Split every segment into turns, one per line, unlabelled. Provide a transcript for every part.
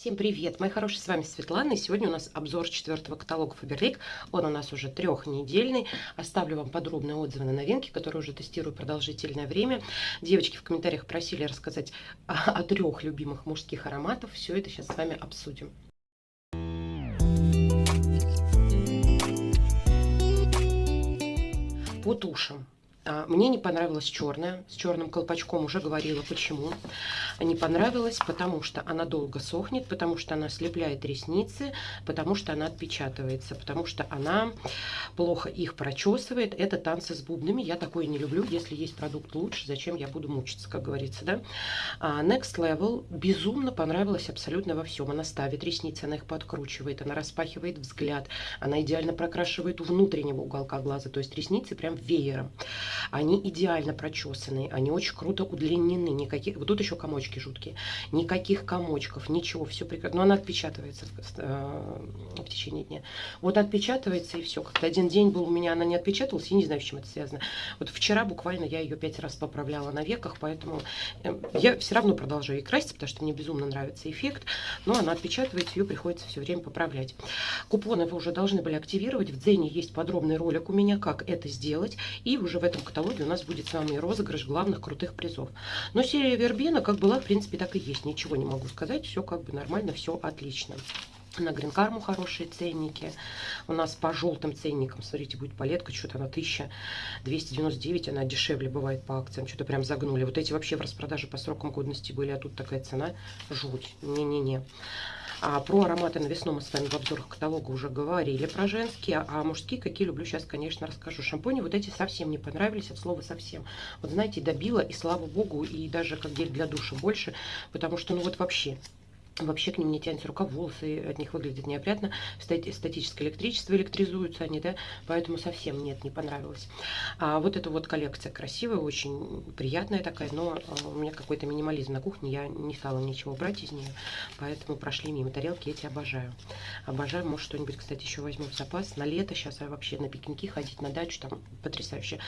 Всем привет, мои хорошие, с вами Светлана, и сегодня у нас обзор четвертого каталога Faberlic, он у нас уже трехнедельный, оставлю вам подробные отзывы на новинки, которые уже тестирую продолжительное время. Девочки в комментариях просили рассказать о, о трех любимых мужских ароматах, все это сейчас с вами обсудим. По тушам. А, мне не понравилась черная, с черным колпачком уже говорила, почему. Не понравилась, потому что она долго сохнет, потому что она слепляет ресницы, потому что она отпечатывается, потому что она плохо их прочесывает. Это танцы с бубнами, я такое не люблю. Если есть продукт лучше, зачем я буду мучиться, как говорится, да? А Next Level безумно понравилась абсолютно во всем. Она ставит ресницы, она их подкручивает, она распахивает взгляд, она идеально прокрашивает внутреннего уголка глаза, то есть ресницы прям веером. Они идеально прочесанные, они очень круто удлинены. Никаких, вот тут еще комочки жуткие. Никаких комочков, ничего, все прекрасно. Но она отпечатывается э, в течение дня. Вот отпечатывается и все. Как-то один день был у меня, она не отпечаталась, я не знаю, с чем это связано. Вот вчера буквально я ее пять раз поправляла на веках, поэтому э, я все равно продолжаю ей красить, потому что мне безумно нравится эффект. Но она отпечатывается, ее приходится все время поправлять. Купоны вы уже должны были активировать. В Дзене есть подробный ролик у меня, как это сделать. И уже в этом каталоге у нас будет с вами розыгрыш главных крутых призов. Но серия Вербена как была, в принципе, так и есть. Ничего не могу сказать. Все как бы нормально, все отлично. На Гринкарму хорошие ценники. У нас по желтым ценникам, смотрите, будет палетка, что-то на 1299, она дешевле бывает по акциям, что-то прям загнули. Вот эти вообще в распродаже по срокам годности были, а тут такая цена, жуть, не-не-не. А про ароматы на весну мы с вами в обзорах каталога уже говорили про женские, а мужские какие люблю сейчас, конечно, расскажу. Шампуни вот эти совсем не понравились, от слова совсем. Вот знаете, добила, и слава богу, и даже как гель для душа больше, потому что, ну вот вообще, Вообще к ним не тянется рука, волосы от них выглядят неопрятно. Статическое электричество электризуются они, да, поэтому совсем нет, не понравилось. А вот эта вот коллекция красивая, очень приятная такая, но а, у меня какой-то минимализм на кухне, я не стала ничего брать из нее, поэтому прошли мимо. Тарелки эти обожаю. Обожаю, может что-нибудь, кстати, еще возьму в запас. На лето сейчас я вообще на пикники ходить, на дачу, там потрясающе.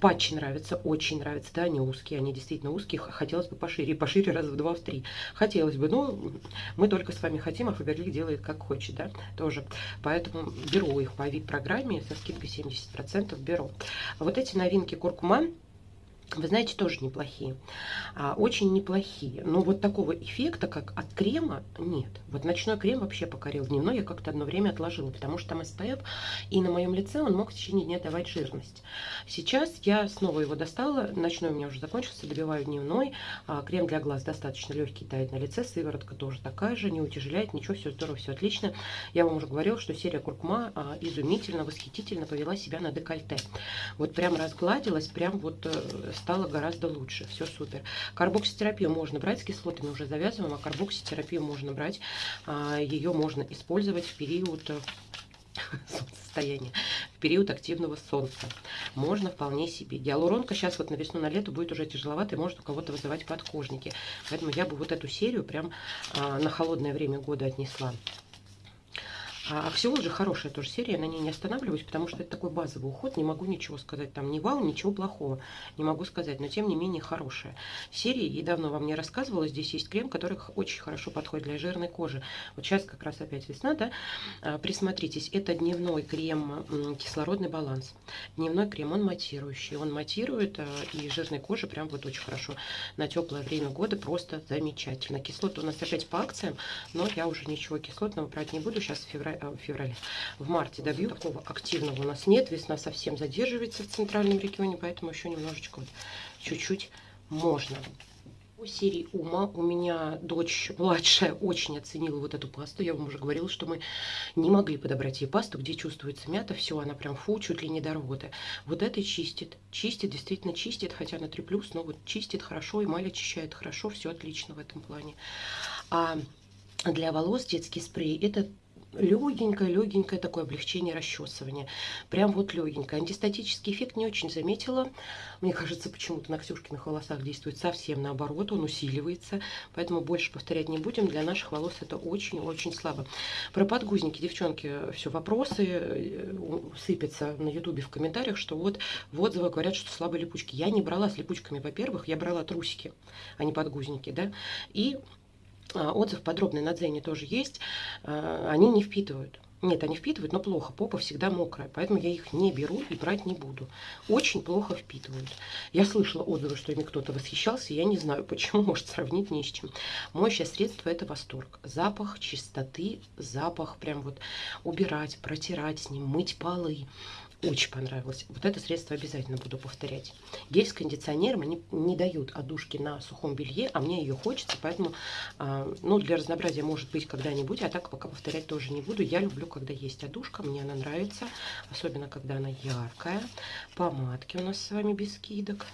Патчи нравятся, очень нравятся, да, они узкие, они действительно узкие, хотелось бы пошире, пошире раз в два, в три. Хотелось бы, но мы только с вами хотим, а Фаберлик делает как хочет, да, тоже. Поэтому беру их по VIP-программе со скидкой 70% беру. Вот эти новинки куркума вы знаете, тоже неплохие. А, очень неплохие. Но вот такого эффекта, как от крема, нет. Вот ночной крем вообще покорил. Дневной я как-то одно время отложила, потому что там SPF, и на моем лице он мог в течение дня давать жирность. Сейчас я снова его достала. Ночной у меня уже закончился, добиваю дневной. А, крем для глаз достаточно легкий, тает на лице. Сыворотка тоже такая же, не утяжеляет, ничего, все здорово, все отлично. Я вам уже говорила, что серия Куркума а, изумительно, восхитительно повела себя на декольте. Вот прям разгладилась, прям вот э, стало гораздо лучше. Все супер. Карбокситерапию можно брать, с кислотами уже завязываем, а карбокситерапию можно брать. А, Ее можно использовать в период э, состояние в период активного солнца. Можно вполне себе. Гиалуронка сейчас вот на весну, на лето будет уже тяжеловато и может у кого-то вызывать подкожники. Поэтому я бы вот эту серию прям а, на холодное время года отнесла. А Аксиол же хорошая тоже серия, на ней не останавливаюсь, потому что это такой базовый уход, не могу ничего сказать, там не вау, ничего плохого, не могу сказать, но тем не менее хорошая серия, и давно вам не рассказывала, здесь есть крем, который очень хорошо подходит для жирной кожи. Вот сейчас как раз опять весна, да, а, присмотритесь, это дневной крем кислородный баланс, дневной крем, он матирующий, он матирует, а, и жирной коже прям вот очень хорошо на теплое время года, просто замечательно. Кислоты у нас опять по акциям, но я уже ничего кислотного брать не буду, сейчас в феврале Э, феврале. В марте добью. Такого активного у нас нет. Весна совсем задерживается в центральном регионе, поэтому еще немножечко, чуть-чуть можно. По серии Ума у меня дочь младшая очень оценила вот эту пасту. Я вам уже говорила, что мы не могли подобрать ей пасту, где чувствуется мята. Все, она прям фу, чуть ли не до рвоты. Вот это чистит. Чистит, действительно чистит, хотя на 3+, но вот чистит хорошо, эмаль очищает хорошо. Все отлично в этом плане. А для волос детский спрей это легенькое, легенькое такое облегчение расчесывания. Прям вот легенькое. Антистатический эффект не очень заметила. Мне кажется, почему-то на Ксюшкиных волосах действует совсем наоборот, он усиливается. Поэтому больше повторять не будем. Для наших волос это очень-очень слабо. Про подгузники, девчонки, все вопросы э, сыпятся на ютубе в комментариях, что вот в отзывах говорят, что слабые липучки. Я не брала с липучками, во-первых, я брала трусики, а не подгузники, да. И отзыв подробный на Дзене тоже есть. А, они не впитывают. Нет, они впитывают, но плохо. Попа всегда мокрая, поэтому я их не беру и брать не буду. Очень плохо впитывают. Я слышала отзывы, что ими кто-то восхищался, я не знаю почему, может сравнить не с чем. Моющее средство это восторг. Запах чистоты, запах прям вот убирать, протирать с ним, мыть полы. Очень понравилось. Вот это средство обязательно буду повторять. Гель с кондиционером они не дают одушки на сухом белье, а мне ее хочется, поэтому, э, ну, для разнообразия может быть когда-нибудь, а так пока повторять тоже не буду. Я люблю, когда есть одушка, мне она нравится, особенно когда она яркая. Помадки у нас с вами без скидок.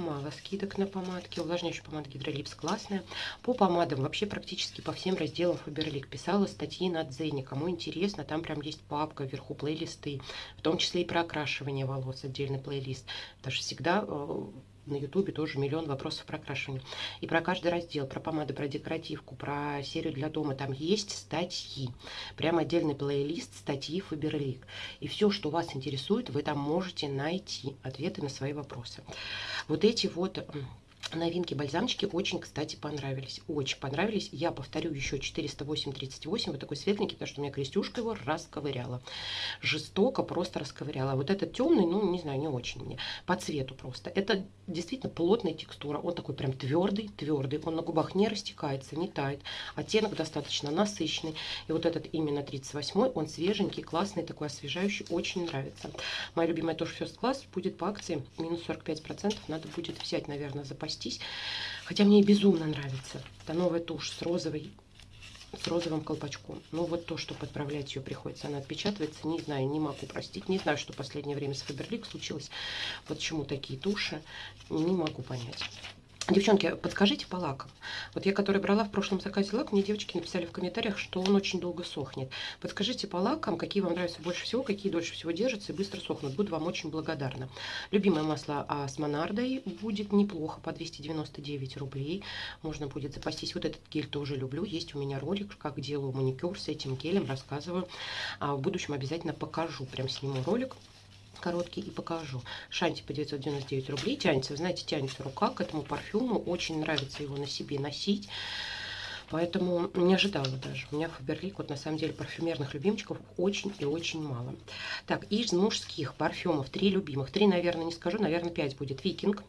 Мало скидок на помадки. Увлажняющая помада Гидролипс классная. По помадам вообще практически по всем разделам Фаберлик писала статьи на Дзене. Кому интересно, там прям есть папка, вверху плейлисты. В том числе и про окрашивание волос, отдельный плейлист. Что всегда э, на ютубе тоже миллион вопросов про окрашивание. И про каждый раздел, про помады, про декоративку, про серию для дома. Там есть статьи. Прям отдельный плейлист статьи Фаберлик. И все, что вас интересует, вы там можете найти ответы на свои вопросы. Вот эти вот Новинки бальзамчики очень, кстати, понравились. Очень понравились. Я повторю еще 408-38. Вот такой светленький, потому что у меня крестюшка его расковыряла. Жестоко просто расковыряла. Вот этот темный, ну, не знаю, не очень мне. По цвету просто. Это действительно плотная текстура. Он такой прям твердый, твердый. Он на губах не растекается, не тает. Оттенок достаточно насыщенный. И вот этот именно 38 он свеженький, классный, такой освежающий. Очень нравится. Моя любимая тоже First Class будет по акции минус 45%. Надо будет взять, наверное, запастись запастись. Хотя мне безумно нравится. Это новая тушь с розовой с розовым колпачком. Ну, вот то, что подправлять ее приходится, она отпечатывается, не знаю, не могу простить. Не знаю, что в последнее время с Фаберлик случилось. Почему такие туши, не могу понять. Девчонки, подскажите по лакам. Вот я, который брала в прошлом заказе лак, мне девочки написали в комментариях, что он очень долго сохнет. Подскажите по лакам, какие вам нравятся больше всего, какие дольше всего держатся и быстро сохнут. Буду вам очень благодарна. Любимое масло а, с монардой будет неплохо, по 299 рублей. Можно будет запастись. Вот этот гель тоже люблю. Есть у меня ролик, как делаю маникюр с этим гелем, рассказываю. А в будущем обязательно покажу, прям сниму ролик короткий и покажу. Шанти по 999 рублей тянется. Знаете, тянется рука к этому парфюму. Очень нравится его на себе носить. Поэтому не ожидала даже. У меня Фаберлик, вот на самом деле, парфюмерных любимчиков очень и очень мало. Так, из мужских парфюмов три любимых. Три, наверное, не скажу, наверное, пять будет. Викинг.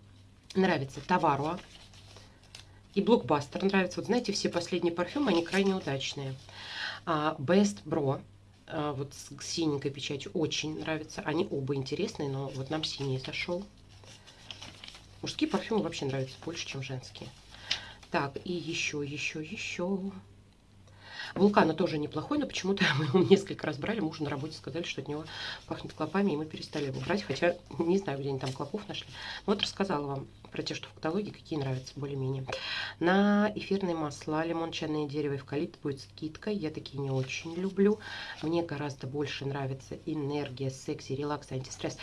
Нравится Таваруа. И Блокбастер нравится. Вот знаете, все последние парфюмы, они крайне удачные. А, Best Bro вот с синенькой печатью очень нравится. Они оба интересные, но вот нам синий зашел. Мужские парфюмы вообще нравятся больше, чем женские. Так, и еще, еще, еще. Вулкана тоже неплохой, но почему-то мы его несколько раз брали. Мужу на работе сказали, что от него пахнет клопами, и мы перестали его брать. Хотя не знаю, где они там клопов нашли. Но вот рассказала вам про те, что в каталоге, какие нравятся более-менее. На эфирные масла, лимон, чайное дерево, эвкалипт будет скидка. Я такие не очень люблю. Мне гораздо больше нравится энергия, секси, релакс, антистресс.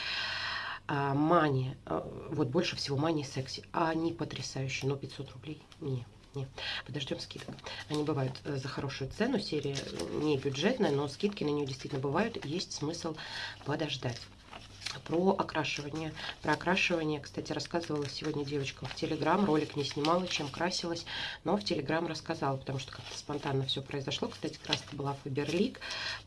А, мания, а, вот больше всего мания секси. А они потрясающие, но 500 рублей не. Не, подождем скидок. Они бывают э, за хорошую цену, серия не бюджетная, но скидки на нее действительно бывают, есть смысл подождать про окрашивание. Про окрашивание, кстати, рассказывала сегодня девочка в Телеграм. Ролик не снимала, чем красилась, но в Телеграм рассказала, потому что как-то спонтанно все произошло. Кстати, краска была Фаберлик,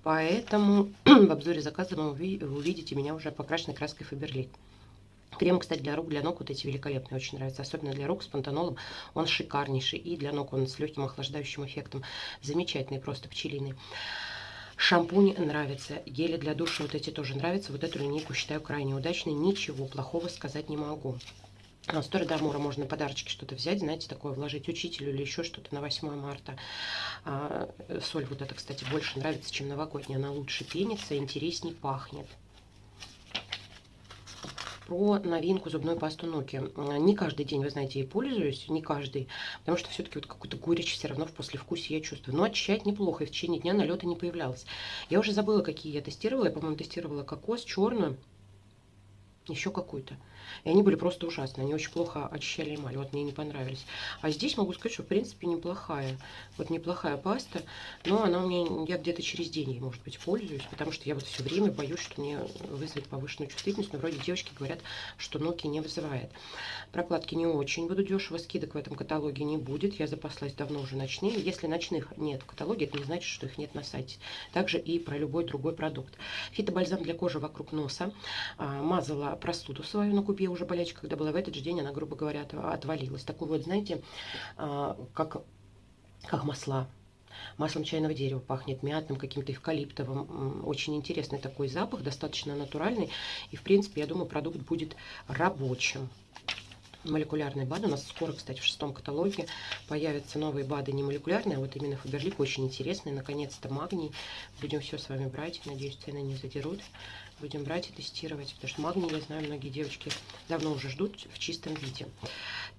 поэтому в обзоре заказа вы увидите меня уже покрашенной краской Фаберлик. Крем, кстати, для рук, для ног вот эти великолепные, очень нравятся. Особенно для рук с пантенолом он шикарнейший. И для ног он с легким охлаждающим эффектом. Замечательный, просто пчелиный. Шампунь нравится, гели для душа вот эти тоже нравятся. Вот эту линейку считаю крайне удачной, ничего плохого сказать не могу. А, с Дамура можно подарочки что-то взять, знаете, такое вложить учителю или еще что-то на 8 марта. А, соль вот эта, кстати, больше нравится, чем новогодняя. Она лучше пенится, интересней пахнет про новинку зубной пасту Ноки. Не каждый день, вы знаете, ей пользуюсь, не каждый, потому что все-таки вот какую-то горечь все равно в послевкусии я чувствую. Но очищает неплохо, и в течение дня налета не появлялось. Я уже забыла, какие я тестировала. Я, по-моему, тестировала кокос, черную, еще какую-то. И они были просто ужасные. Они очень плохо очищали эмаль. Вот мне не понравились. А здесь могу сказать, что в принципе неплохая. Вот неплохая паста. Но она у меня, я где-то через день ей, может быть, пользуюсь. Потому что я вот все время боюсь, что мне вызовет повышенную чувствительность. Но вроде девочки говорят, что Nokia не вызывает. Прокладки не очень буду дешево. Скидок в этом каталоге не будет. Я запаслась давно уже ночными. Если ночных нет в каталоге, это не значит, что их нет на сайте. Также и про любой другой продукт. Фитобальзам для кожи вокруг носа. А, мазала простуду свою на кубе уже болячка, когда была в этот же день, она, грубо говоря, отвалилась. Такой вот, знаете, а, как, как масла. Маслом чайного дерева пахнет мятным, каким-то эвкалиптовым. Очень интересный такой запах, достаточно натуральный. И, в принципе, я думаю, продукт будет рабочим молекулярные БАДы. У нас скоро, кстати, в шестом каталоге появятся новые БАДы, не молекулярные, а вот именно Faberlic, очень интересные. Наконец-то магний. Будем все с вами брать. Надеюсь, цены не задерут. Будем брать и тестировать, потому что магний, я знаю, многие девочки давно уже ждут в чистом виде.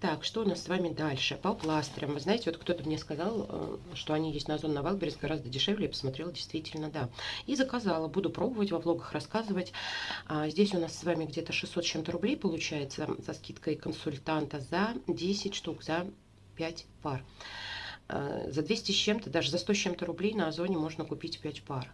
Так, что у нас с вами дальше? По пластырям. Вы знаете, вот кто-то мне сказал, э, что они есть на Озон на Wildberries гораздо дешевле. Я посмотрела, действительно, да. И заказала. Буду пробовать, во влогах рассказывать. А, здесь у нас с вами где-то 600 чем-то рублей получается со скидкой консультанта за 10 штук, за 5 пар. А, за 200 с чем-то, даже за 100 с чем-то рублей на Озоне можно купить 5 пар.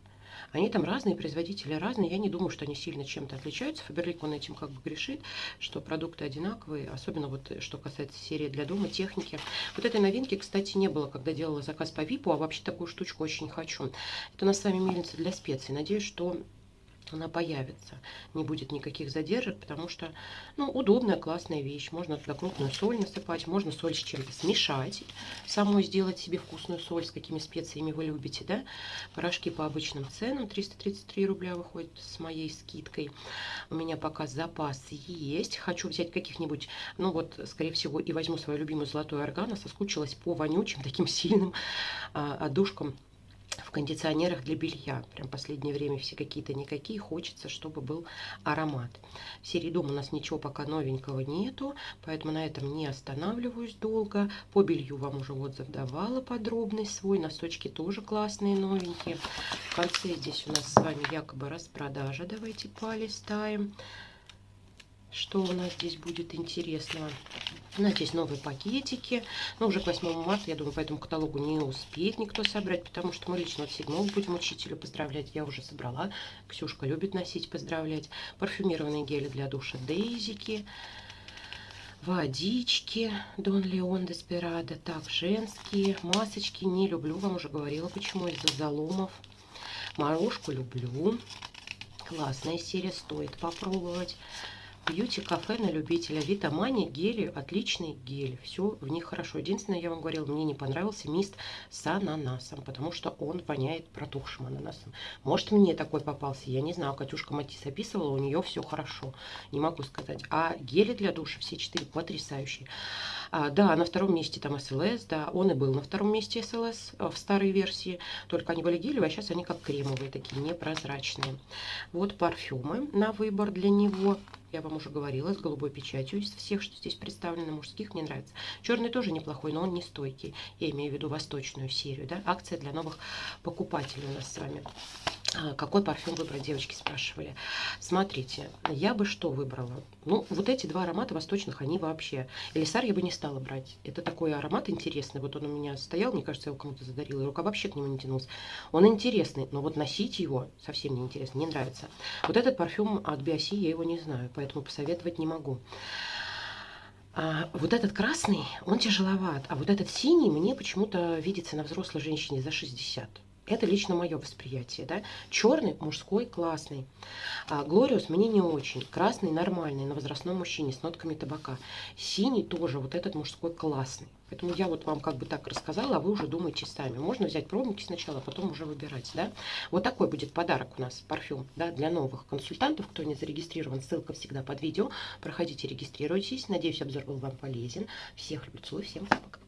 Они там разные, производители разные. Я не думаю, что они сильно чем-то отличаются. Фаберлик, он этим как бы грешит, что продукты одинаковые. Особенно вот что касается серии для дома, техники. Вот этой новинки, кстати, не было, когда делала заказ по ВИПу, а вообще такую штучку очень хочу. Это у нас с вами мельница для специй. Надеюсь, что она появится. Не будет никаких задержек, потому что, ну, удобная, классная вещь. Можно туда крупную соль насыпать, можно соль с чем-то смешать, самой сделать себе вкусную соль, с какими специями вы любите, да. Порошки по обычным ценам, 333 рубля выходит с моей скидкой. У меня пока запас есть. Хочу взять каких-нибудь, ну вот, скорее всего, и возьму свою любимую золотую органа. Соскучилась по вонючим, таким сильным а, одушкам в кондиционерах для белья. Прям последнее время все какие-то никакие. Хочется, чтобы был аромат. В серии дома у нас ничего пока новенького нету, поэтому на этом не останавливаюсь долго. По белью вам уже отзыв давала подробный свой. Носочки тоже классные, новенькие. В конце здесь у нас с вами якобы распродажа. Давайте полистаем. Что у нас здесь будет интересного? У нас здесь новые пакетики. Но уже к 8 марта, я думаю, по этому каталогу не успеет никто собрать, потому что мы лично от 7 будем учителю поздравлять. Я уже собрала. Ксюшка любит носить, поздравлять. Парфюмированные гели для душа Дейзики. Водички Дон Леон Деспирадо. Так, женские масочки. Не люблю, вам уже говорила, почему из-за заломов. Морожку люблю. Классная серия, стоит попробовать. Бьюти-кафе на любителя. Витамани, гели, отличный гель. Все в них хорошо. Единственное, я вам говорила, мне не понравился мист с ананасом, потому что он воняет протухшим ананасом. Может, мне такой попался, я не знаю. Катюшка Матис описывала, у нее все хорошо. Не могу сказать. А гели для душа все четыре потрясающие. А, да, на втором месте там СЛС, да, он и был на втором месте СЛС э, в старой версии, только они были гелевые, а сейчас они как кремовые, такие непрозрачные. Вот парфюмы на выбор для него. Я вам уже говорила, с голубой печатью из всех, что здесь представлено, мужских, мне нравится. Черный тоже неплохой, но он не стойкий. Я имею в виду восточную серию, да. Акция для новых покупателей у нас с вами. А, какой парфюм выбрать, девочки спрашивали. Смотрите, я бы что выбрала? Ну, вот эти два аромата восточных, они вообще... Элисар я бы не стала брать. Это такой аромат интересный. Вот он у меня стоял, мне кажется, я его кому-то задарила, и рука вообще к нему не тянулась. Он интересный, но вот носить его совсем не интересно, не нравится. Вот этот парфюм от Биоси, я его не знаю, поэтому посоветовать не могу. А вот этот красный, он тяжеловат, а вот этот синий мне почему-то видится на взрослой женщине за 60. Это лично мое восприятие. Да? Черный, мужской, классный. А Глориус мне не очень. Красный нормальный, на возрастном мужчине с нотками табака. Синий тоже, вот этот мужской классный. Поэтому я вот вам как бы так рассказала, а вы уже думаете сами. Можно взять пробники сначала, а потом уже выбирать. Да? Вот такой будет подарок у нас, парфюм да, для новых консультантов. Кто не зарегистрирован, ссылка всегда под видео. Проходите, регистрируйтесь. Надеюсь, обзор был вам полезен. Всех люблю, целую, всем пока.